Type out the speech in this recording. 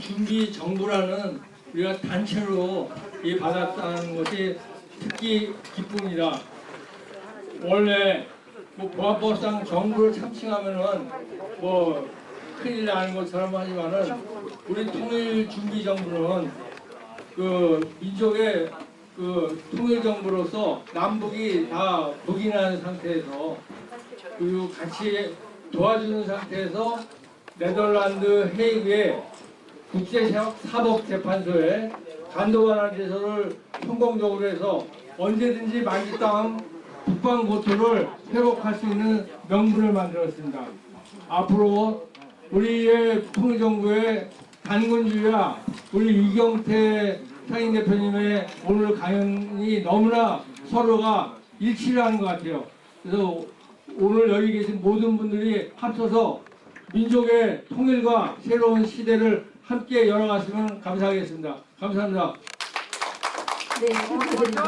준비 정부라는 우리가 단체로 이 받았다는 것이 특히 기쁩니다. 원래 뭐 보안법상 정부를 참칭하면은 뭐 큰일 나는 것처럼 하지만은 우리 통일 준비 정부는 그 민족의 그 통일 정부로서 남북이 다 북인한 상태에서 그리고 같이 도와주는 상태에서 네덜란드 헤이그의 국제사법재판소에 간도반환 제소를 성공적으로 해서 언제든지 만기 땅 북방 고토를 회복할 수 있는 명분을 만들었습니다. 앞으로 우리의 통일정부의 단군주의와 우리 이경태 상임 대표님의 오늘 강연이 너무나 서로가 일치를 하는 것 같아요. 그래서 오늘 여기 계신 모든 분들이 합쳐서 민족의 통일과 새로운 시대를 함께 열어갔으면 감사하겠습니다. 감사합니다. 네, 축하드립니다.